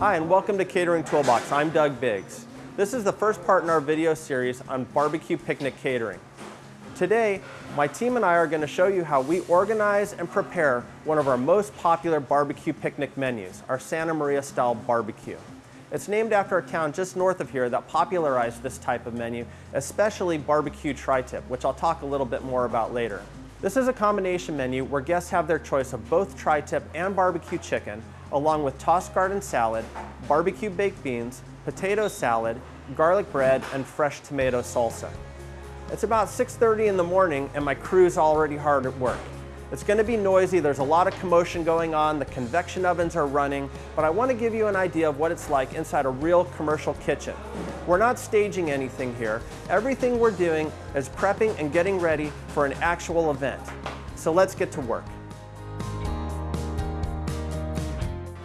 Hi, and welcome to Catering Toolbox. I'm Doug Biggs. This is the first part in our video series on barbecue picnic catering. Today, my team and I are going to show you how we organize and prepare one of our most popular barbecue picnic menus, our Santa Maria style barbecue. It's named after a town just north of here that popularized this type of menu, especially barbecue tri-tip, which I'll talk a little bit more about later. This is a combination menu where guests have their choice of both tri-tip and barbecue chicken, along with tossed garden salad, barbecue baked beans, potato salad, garlic bread, and fresh tomato salsa. It's about 6.30 in the morning and my crew's already hard at work. It's going to be noisy, there's a lot of commotion going on, the convection ovens are running, but I want to give you an idea of what it's like inside a real commercial kitchen. We're not staging anything here. Everything we're doing is prepping and getting ready for an actual event. So let's get to work.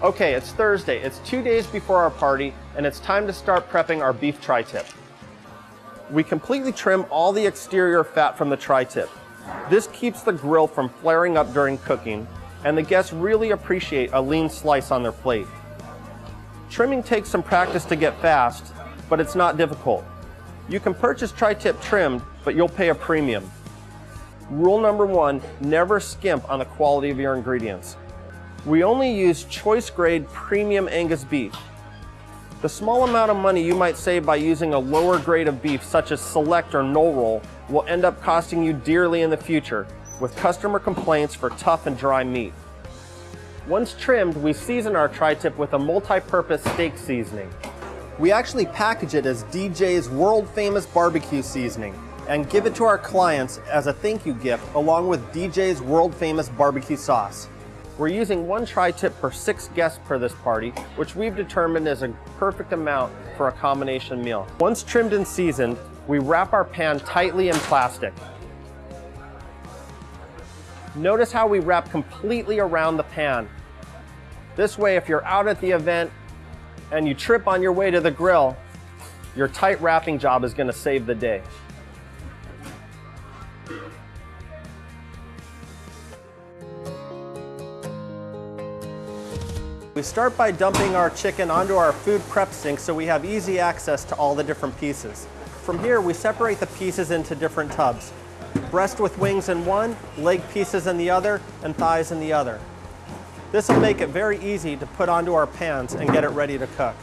Okay, it's Thursday. It's two days before our party, and it's time to start prepping our beef tri-tip. We completely trim all the exterior fat from the tri-tip. This keeps the grill from flaring up during cooking, and the guests really appreciate a lean slice on their plate. Trimming takes some practice to get fast, but it's not difficult. You can purchase tri-tip trimmed, but you'll pay a premium. Rule number one, never skimp on the quality of your ingredients. We only use choice grade premium Angus beef. The small amount of money you might save by using a lower grade of beef such as select or no roll will end up costing you dearly in the future with customer complaints for tough and dry meat. Once trimmed, we season our tri-tip with a multi-purpose steak seasoning. We actually package it as DJ's world famous barbecue seasoning and give it to our clients as a thank you gift along with DJ's world famous barbecue sauce. We're using one tri-tip per six guests per this party, which we've determined is a perfect amount for a combination meal. Once trimmed and seasoned, we wrap our pan tightly in plastic. Notice how we wrap completely around the pan. This way, if you're out at the event and you trip on your way to the grill, your tight wrapping job is gonna save the day. We start by dumping our chicken onto our food prep sink so we have easy access to all the different pieces. From here, we separate the pieces into different tubs. Breast with wings in one, leg pieces in the other, and thighs in the other. This will make it very easy to put onto our pans and get it ready to cook.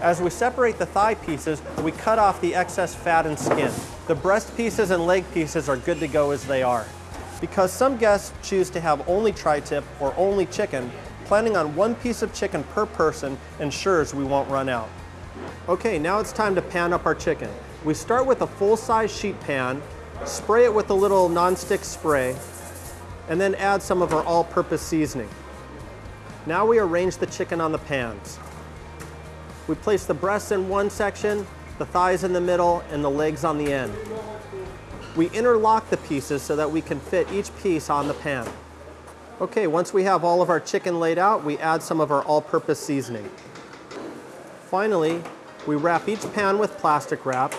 As we separate the thigh pieces, we cut off the excess fat and skin. The breast pieces and leg pieces are good to go as they are. Because some guests choose to have only tri-tip or only chicken, planning on one piece of chicken per person ensures we won't run out. Okay, now it's time to pan up our chicken. We start with a full-size sheet pan, spray it with a little non-stick spray, and then add some of our all-purpose seasoning. Now we arrange the chicken on the pans. We place the breasts in one section, the thighs in the middle, and the legs on the end. We interlock the pieces so that we can fit each piece on the pan. Okay, once we have all of our chicken laid out, we add some of our all-purpose seasoning. Finally, we wrap each pan with plastic wrap.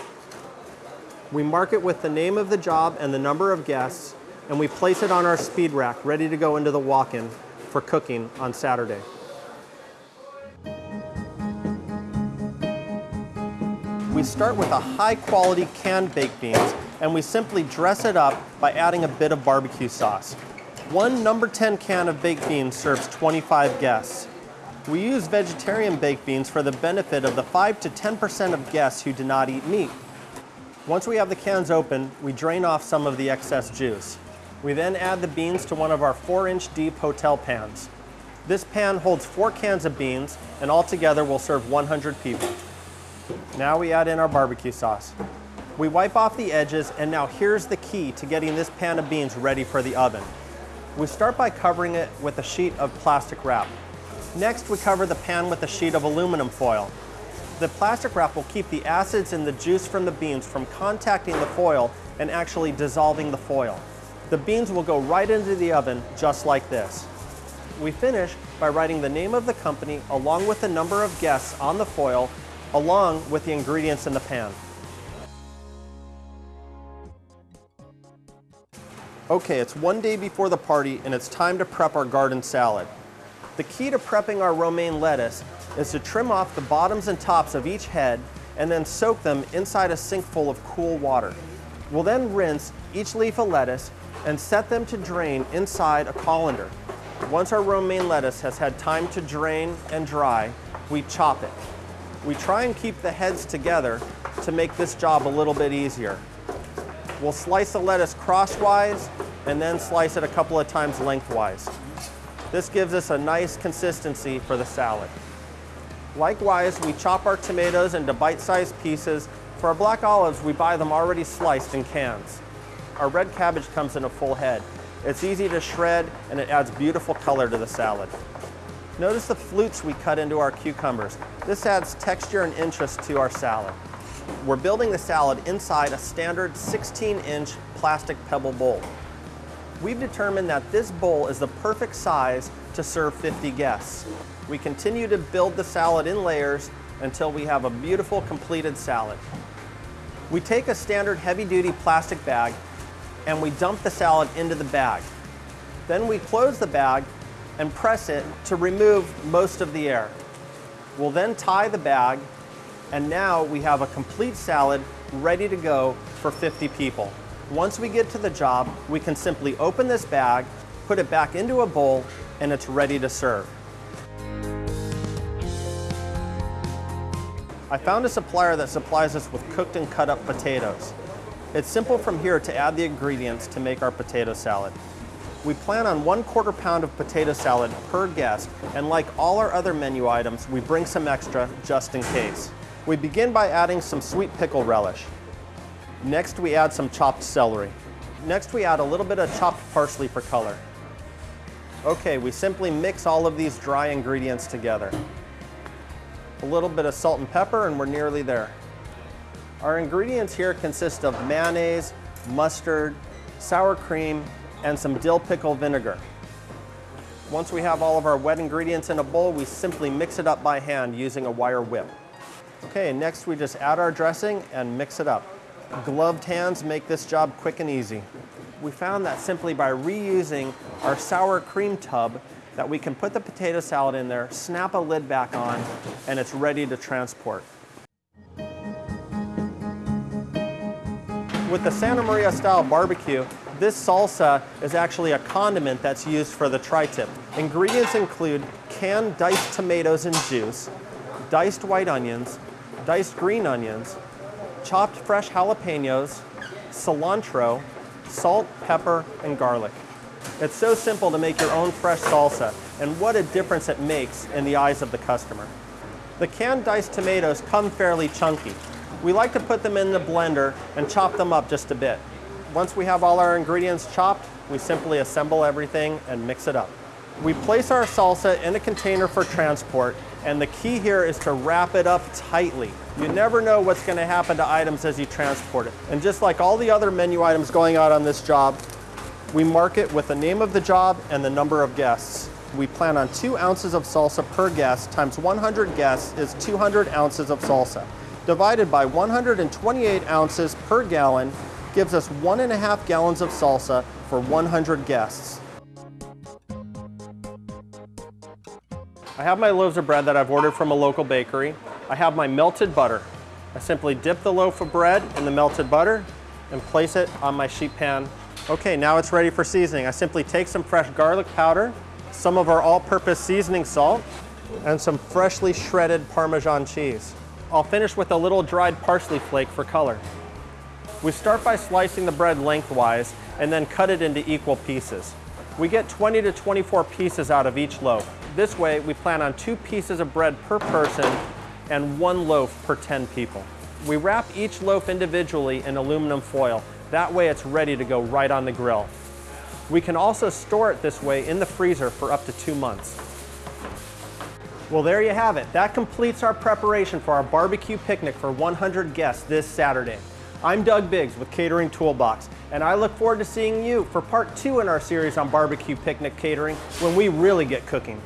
We mark it with the name of the job and the number of guests, and we place it on our speed rack ready to go into the walk-in for cooking on Saturday. We start with a high quality canned baked beans and we simply dress it up by adding a bit of barbecue sauce. One number 10 can of baked beans serves 25 guests. We use vegetarian baked beans for the benefit of the 5 to 10% of guests who do not eat meat. Once we have the cans open, we drain off some of the excess juice. We then add the beans to one of our 4-inch deep hotel pans. This pan holds 4 cans of beans and altogether will serve 100 people. Now we add in our barbecue sauce. We wipe off the edges and now here's the key to getting this pan of beans ready for the oven. We start by covering it with a sheet of plastic wrap. Next, we cover the pan with a sheet of aluminum foil. The plastic wrap will keep the acids and the juice from the beans from contacting the foil and actually dissolving the foil. The beans will go right into the oven just like this. We finish by writing the name of the company along with the number of guests on the foil along with the ingredients in the pan. Okay, it's one day before the party and it's time to prep our garden salad. The key to prepping our romaine lettuce is to trim off the bottoms and tops of each head and then soak them inside a sink full of cool water. We'll then rinse each leaf of lettuce and set them to drain inside a colander. Once our romaine lettuce has had time to drain and dry, we chop it. We try and keep the heads together to make this job a little bit easier. We'll slice the lettuce crosswise and then slice it a couple of times lengthwise. This gives us a nice consistency for the salad. Likewise, we chop our tomatoes into bite-sized pieces. For our black olives, we buy them already sliced in cans. Our red cabbage comes in a full head. It's easy to shred and it adds beautiful color to the salad. Notice the flutes we cut into our cucumbers. This adds texture and interest to our salad. We're building the salad inside a standard 16-inch plastic pebble bowl. We've determined that this bowl is the perfect size to serve 50 guests. We continue to build the salad in layers until we have a beautiful completed salad. We take a standard heavy-duty plastic bag and we dump the salad into the bag. Then we close the bag and press it to remove most of the air. We'll then tie the bag and now we have a complete salad ready to go for 50 people. Once we get to the job, we can simply open this bag, put it back into a bowl, and it's ready to serve. I found a supplier that supplies us with cooked and cut up potatoes. It's simple from here to add the ingredients to make our potato salad. We plan on one quarter pound of potato salad per guest, and like all our other menu items, we bring some extra just in case. We begin by adding some sweet pickle relish. Next, we add some chopped celery. Next, we add a little bit of chopped parsley for color. Okay, we simply mix all of these dry ingredients together. A little bit of salt and pepper and we're nearly there. Our ingredients here consist of mayonnaise, mustard, sour cream, and some dill pickle vinegar. Once we have all of our wet ingredients in a bowl, we simply mix it up by hand using a wire whip. Okay, next we just add our dressing and mix it up. Gloved hands make this job quick and easy. We found that simply by reusing our sour cream tub that we can put the potato salad in there, snap a lid back on, and it's ready to transport. With the Santa Maria style barbecue, this salsa is actually a condiment that's used for the tri-tip. Ingredients include canned diced tomatoes and juice, diced white onions, diced green onions, chopped fresh jalapenos, cilantro, salt, pepper, and garlic. It's so simple to make your own fresh salsa, and what a difference it makes in the eyes of the customer. The canned diced tomatoes come fairly chunky, we like to put them in the blender and chop them up just a bit. Once we have all our ingredients chopped, we simply assemble everything and mix it up. We place our salsa in a container for transport, and the key here is to wrap it up tightly. You never know what's gonna happen to items as you transport it. And just like all the other menu items going out on this job, we mark it with the name of the job and the number of guests. We plan on two ounces of salsa per guest times 100 guests is 200 ounces of salsa divided by 128 ounces per gallon gives us one and a half gallons of salsa for 100 guests. I have my loaves of bread that I've ordered from a local bakery. I have my melted butter. I simply dip the loaf of bread in the melted butter and place it on my sheet pan. Okay, now it's ready for seasoning. I simply take some fresh garlic powder, some of our all-purpose seasoning salt, and some freshly shredded Parmesan cheese. I'll finish with a little dried parsley flake for color. We start by slicing the bread lengthwise and then cut it into equal pieces. We get 20 to 24 pieces out of each loaf. This way, we plan on two pieces of bread per person and one loaf per 10 people. We wrap each loaf individually in aluminum foil. That way it's ready to go right on the grill. We can also store it this way in the freezer for up to two months. Well, there you have it. That completes our preparation for our barbecue picnic for 100 guests this Saturday. I'm Doug Biggs with Catering Toolbox, and I look forward to seeing you for part two in our series on barbecue picnic catering when we really get cooking.